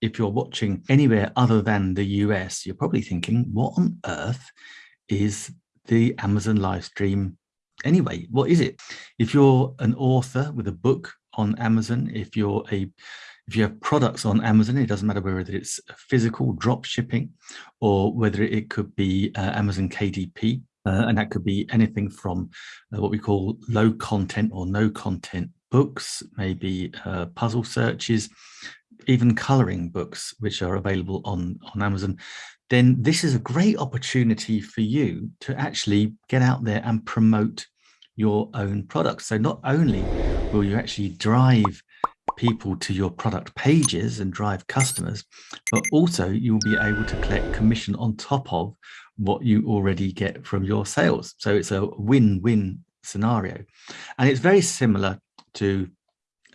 if you're watching anywhere other than the US, you're probably thinking, what on earth is the Amazon live stream anyway? What is it? If you're an author with a book on Amazon, if you're a if you have products on Amazon, it doesn't matter whether it's physical drop shipping or whether it could be uh, Amazon KDP, uh, and that could be anything from uh, what we call low content or no content books, maybe uh, puzzle searches, even coloring books, which are available on, on Amazon, then this is a great opportunity for you to actually get out there and promote your own products. So not only will you actually drive people to your product pages and drive customers, but also you'll be able to collect commission on top of what you already get from your sales. So it's a win-win scenario. And it's very similar to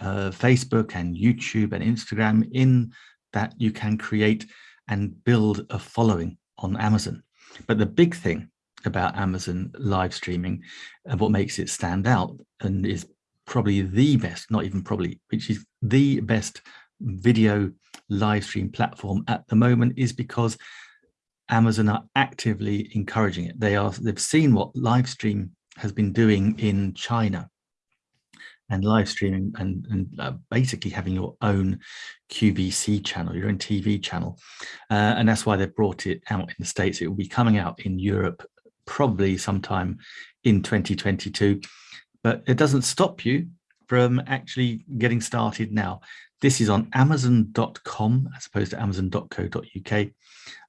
uh, Facebook and YouTube and Instagram in that you can create and build a following on Amazon. But the big thing about Amazon live streaming and what makes it stand out and is probably the best, not even probably, which is the best video live stream platform at the moment is because Amazon are actively encouraging it. They are, they've seen what live stream has been doing in China and live streaming and, and uh, basically having your own QVC channel, your own TV channel. Uh, and that's why they've brought it out in the States. It will be coming out in Europe probably sometime in 2022 but it doesn't stop you from actually getting started now. This is on amazon.com as opposed to amazon.co.uk.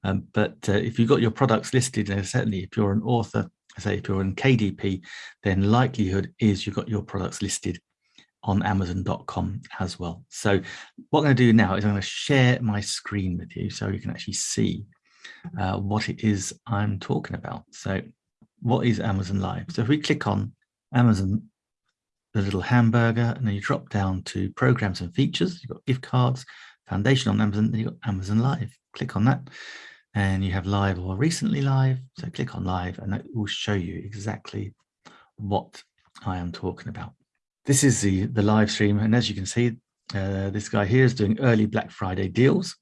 Um, but uh, if you've got your products listed, and certainly if you're an author, say if you're in KDP, then likelihood is you've got your products listed on amazon.com as well. So what I'm going to do now is I'm going to share my screen with you so you can actually see uh, what it is I'm talking about. So what is Amazon Live? So if we click on Amazon, the little hamburger, and then you drop down to programs and features. You've got gift cards, foundation on Amazon, then you've got Amazon Live. Click on that and you have live or recently live. So click on live and that will show you exactly what I am talking about. This is the, the live stream. And as you can see, uh, this guy here is doing early Black Friday deals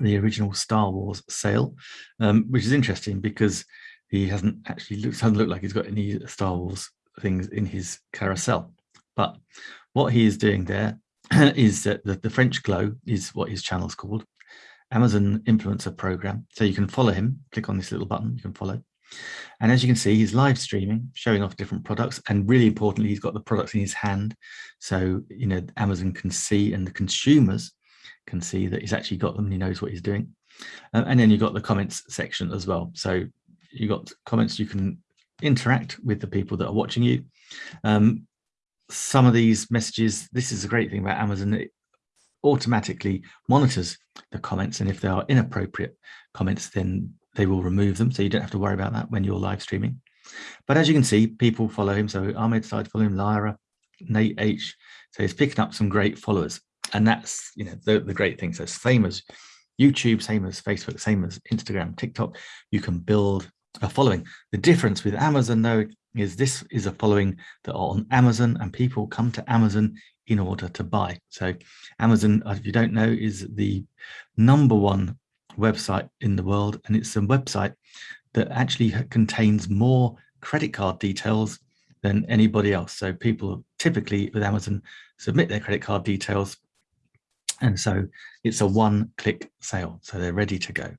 the original Star Wars sale, um, which is interesting because he hasn't actually looks doesn't look like he's got any Star Wars things in his carousel. But what he is doing there is that the, the French Glow is what his channel is called, Amazon Influencer Program. So you can follow him, click on this little button, you can follow. And as you can see, he's live streaming, showing off different products. And really importantly, he's got the products in his hand. So, you know, Amazon can see and the consumers can see that he's actually got them and he knows what he's doing. Um, and then you've got the comments section as well. So you've got comments you can interact with the people that are watching you. Um, some of these messages, this is a great thing about Amazon, it automatically monitors the comments and if they are inappropriate comments, then they will remove them. So you don't have to worry about that when you're live streaming. But as you can see, people follow him. So Ahmed follow him, Lyra, Nate H. So he's picking up some great followers. And that's, you know, the, the great thing. So same as YouTube, same as Facebook, same as Instagram, TikTok, you can build a following. The difference with Amazon though is this is a following that are on Amazon and people come to Amazon in order to buy. So Amazon, if you don't know, is the number one website in the world and it's a website that actually contains more credit card details than anybody else. So people typically with Amazon submit their credit card details and so it's a one click sale. So they're ready to go.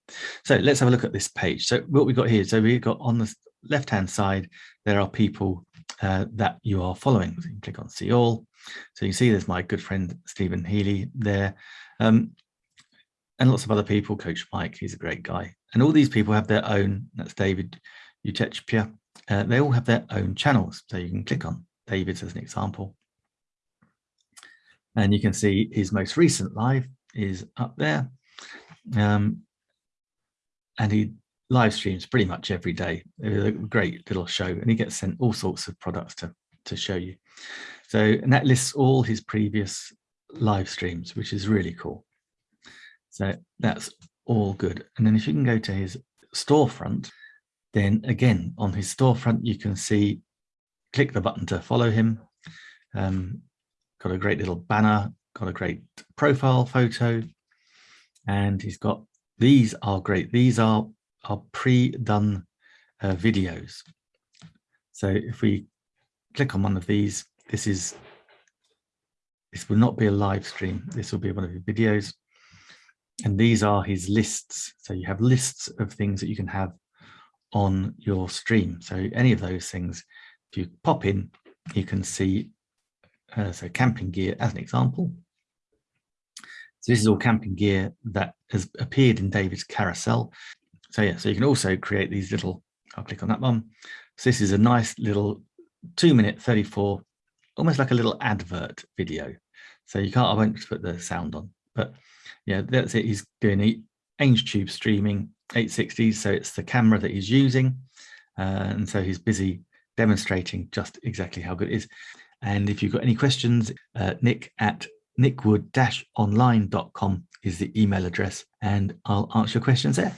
So let's have a look at this page. So what we've got here, so we've got on the left hand side, there are people uh, that you are following. So you can click on see all. So you see there's my good friend, Stephen Healy there. Um, and lots of other people, Coach Mike, he's a great guy. And all these people have their own, that's David Utechpia, uh, they all have their own channels. So you can click on David's as an example. And you can see his most recent live is up there. Um, and he live streams pretty much every day. a great little show and he gets sent all sorts of products to, to show you. So, and that lists all his previous live streams, which is really cool. So that's all good. And then if you can go to his storefront, then again, on his storefront, you can see, click the button to follow him. Um, got a great little banner, got a great profile photo, And he's got, these are great. These are, are pre-done uh, videos. So if we click on one of these, this is, this will not be a live stream. This will be one of his videos. And these are his lists. So you have lists of things that you can have on your stream. So any of those things, if you pop in, you can see, uh, so camping gear as an example. So this is all camping gear that has appeared in David's carousel. So yeah, so you can also create these little, I'll click on that one. So this is a nice little two minute 34, almost like a little advert video. So you can't, I won't put the sound on, but yeah, that's it. He's doing Tube streaming 860, so it's the camera that he's using. Uh, and so he's busy demonstrating just exactly how good it is. And if you've got any questions, uh, nick at nickwood-online.com is the email address, and I'll answer your questions there.